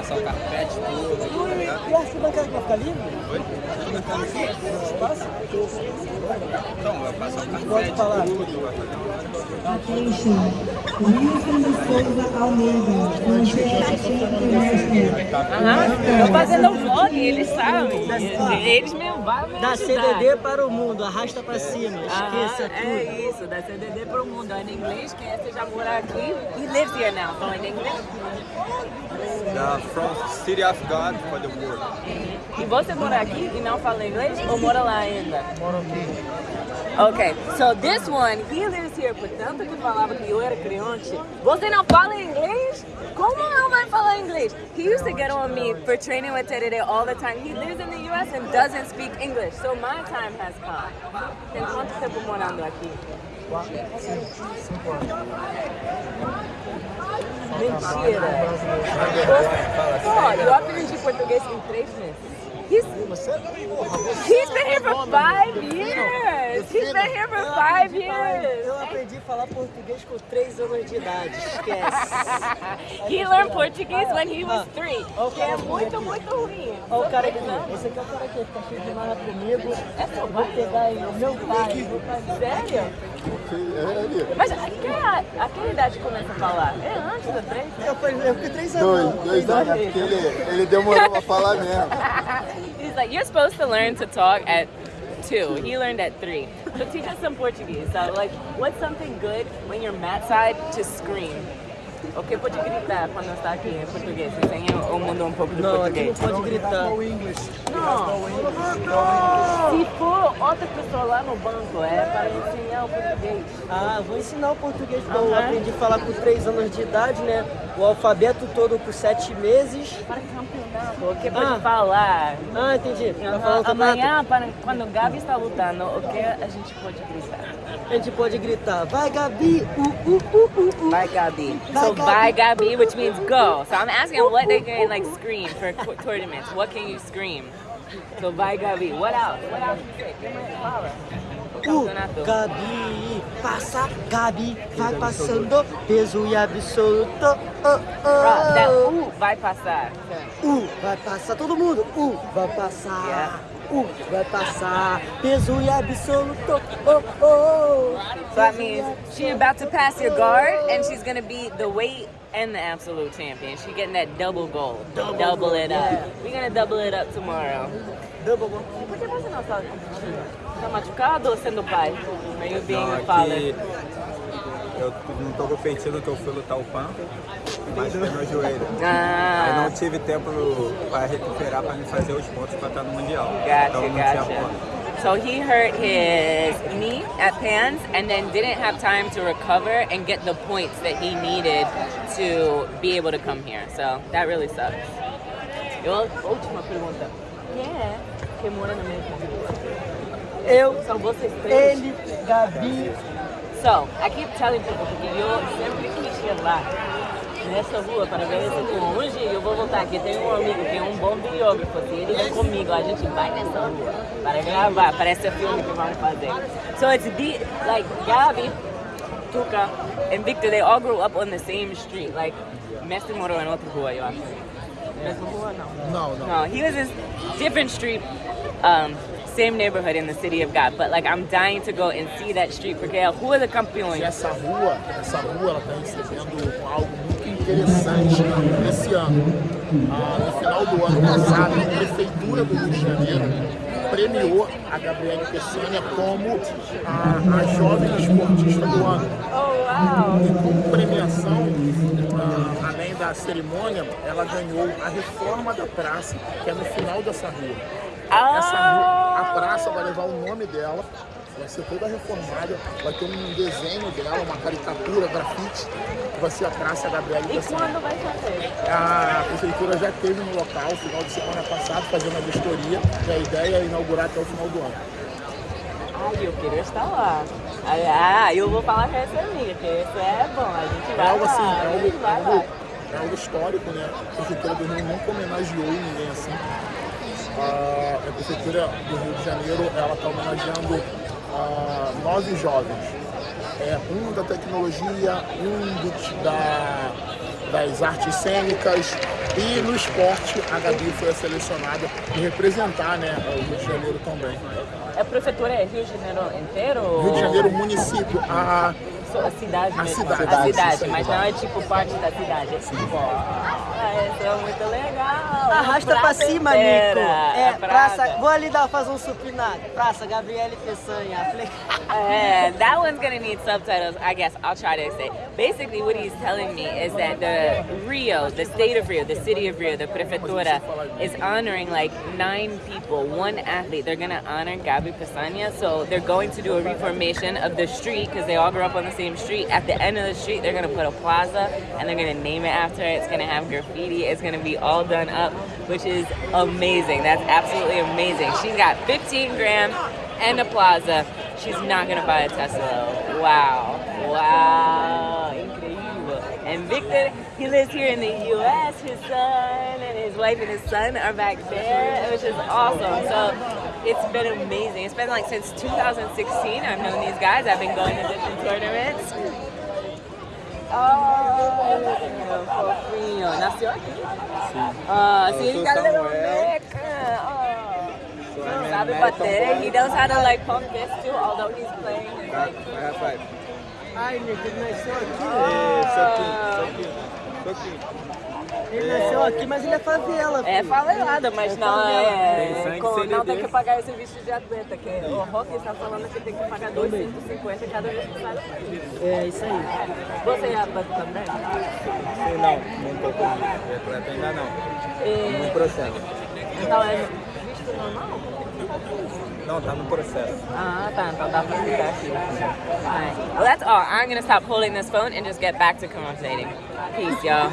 passar o carpete todo. tá? E a arquibancada que vai ficar livre? Oi? Espaço? Então, vai passar o carpete tudo, vai fazer uma... Attention, Wilson de Souza Almeida, International. Aham. Tô fazendo um vlog, eles sabem. Eles me vão me Da. CDD para o mundo, arrasta pra cima, Aham, esqueça é tudo. isso, da CDD pro mundo. É em inglês, quem é que já mora aqui? He lives here now, so in English. Da From City of God for the world. E você mora aqui e não fala inglês ou mora lá ainda? Moro aqui. Ok, so this one, he lives here, portanto que falava que eu era criante. Você não fala inglês? Como não vai falar inglês? He used to get on me for training with TDD all the time. He lives in the US and doesn't speak English, so my time has come. Tem quanto tempo morando aqui? Mentira! Pô, eu aprendi português em três meses. He's, he's been here for five years! Years! Eu aprendi a falar português com 3 anos de idade, esquece. He learned Portuguese when he was three. Que é muito, muito ruim. Ó o cara aqui, esse aqui é o cara que fica cheio de marra comigo. Eu vou pegar aí, o meu pai. Meu pai Sério? Mas aquela, aquela idade começa a falar? É antes da três? Eu, fui- eu fiquei 3 anos. Dois, dois anos, é porque ele, ele demorou pra falar mesmo. He's like, you're supposed to learn to talk at two. He learned at three. So teach us some Portuguese. So like, what's something good when you're mat side to scream? O que pode gritar quando está aqui em português? Ensina o mundo um pouco do Não, aqui não português. pode gritar. Não. Se for outra pessoa lá no banco, é para ensinar o português. Ah, vou ensinar o português. Então, eu Aham. aprendi a falar com 3 anos de idade, né? O alfabeto todo por 7 meses. Para campeonato. O que pode Ah. falar? Ah, entendi. Vai campeonato. Amanhã, para, quando o Gabi está lutando, o que a gente pode gritar? A gente pode gritar, vai Gabi, uh, uh, uh, uh, uh. Bye Gabi. Bye, so Gabi. bye Gabi, which means go. So I'm asking what they can like scream for tournaments. What can you scream? So bye Gabi. What else? What else you say? Give me fala. O. Gabi, passa, Gabi, vai passando, peso e absoluto. Oh, Right, that oh. uh vai passar. Uh, vai passar todo mundo. Uh, vai passar. Yeah. Uh, vai passar. Peso e absoluto. Oh, oh. So that means she's about to pass your guard and she's gonna be the weight and the absolute champion. She's getting that double gold. Double, it up. yeah. We're gonna double it up tomorrow. Double goal. Por que você não está Tá machucado ou sendo pai? Are you being Não, a father? eu não tô competindo que eu fui lutar o PAN, mas foi meu joelho. Aí Ah, não tive tempo para recuperar para me fazer os pontos para estar no Mundial. gotcha, então não tinha gotcha. ponto. So he hurt his knee at Pans and then didn't have time to recover and get the points that he needed to be able to come here. So that really sucks. Eu, última pergunta. Quem é que mora na mesma rua? Eu, São vocês três? ele, Gabi. So, I keep telling people que eu sempre quis ir lá, nessa rua, para ver esse filme. Um dia eu vou voltar aqui, tem um amigo que é um bom videógrafo, e ele vem comigo, a gente vai nessa rua para gravar, para esse filme que vamos fazer. So it's the, like, Gabi, Tuca, and Victor, they all grew up on the same street. Like, Messi morou em outra rua, eu acho. Mesma rua, não. Não, não. No, he was in different street, um, same neighborhood in the city of God. But like, I'm dying to go and see that street porque é a rua da campeões. E essa rua, essa rua, ela está recebendo algo muito interessante esse ano. Ah, no final do ano passado, a Prefeitura do Rio de Janeiro premiou a Gabriele Peçanha como a, a jovem esportista do ano. E como premiação, ah, além da cerimônia, ela ganhou a reforma da praça, que é no final dessa rua. Essa rua, a praça vai levar o nome dela, vai ser toda reformada, vai ter um desenho dela, uma caricatura, grafite, que vai ser a Praça Gabriela E quando vai fazer? A prefeitura já esteve no local, final de semana passado, fazendo a vistoria, e a ideia é inaugurar até o final do ano. Ai, eu queria estar lá. Ah, eu vou falar com essa amiga, que isso é bom. A gente É vai algo assim, lá, é a algo, é vai algo, lá. é algo histórico, né? A prefeitura do Rio nunca homenageou ninguém assim. Ah, a prefeitura do Rio de Janeiro, ela está homenageando ah, nove jovens. É, um da tecnologia, um do, da, das artes cênicas, E no esporte, a Gabi foi a selecionada de representar né, o Rio de Janeiro também. A prefeitura é Rio de Janeiro inteiro? Rio de Janeiro, município. A, a cidade a mesmo. cidade. A cidade, Sim, mas sim. não é tipo parte da cidade. É tipo, ah, isso é muito legal. Arrasta pra Praça cima, inteira, Nico. É, a praça. Vou ali dar, fazer um supinado. Praça Gabriele Peçanha. Uh, that one's gonna need subtitles. I guess I'll try to say. Basically, what he's telling me is that the Rio, the state of Rio, the city of Rio, the prefeitura, is honoring like nine people, one athlete. They're gonna honor Gabi Pesanya, so they're going to do a reformation of the street because they all grew up on the same street. At the end of the street, they're gonna put a plaza and they're gonna name it after it. It's gonna have graffiti. It's gonna be all done up, which is amazing. That's absolutely amazing. She's got 15 grand and a plaza. She's not gonna buy a Tesla. Wow. Wow. Incredible. And Victor, he lives here in the US. His son and his wife and his son are back there, which is awesome. So it's been amazing. It's been like since 2016 I've known these guys. I've been going to different tournaments. Oh, fofinho. Nasceu aqui. Ah, Eu sim, ele sou tá little Samuel. Meca. Oh. So Sabe American bater. He football. knows how to like pump this too, although he's playing. his, Tá, Like, I have five. ai, Nico, ele nasceu aqui. E soquinho, soquinho, soquinho. Ele nasceu aqui, mas ele é favela. é favelada, mas não Tem é. sangue com- não tem que pagar esse visto de atleta. Que o Rock está falando que tem que pagar 2,50 cada vez que sai. É isso aí. Você é atleta também? Sim, não, não tô com atleta ainda não. E, No processo. então é visto normal? No. Ah. Alright. Well, that's all. I'm gonna stop holding this phone and just get back to conversating. Peace, y'all.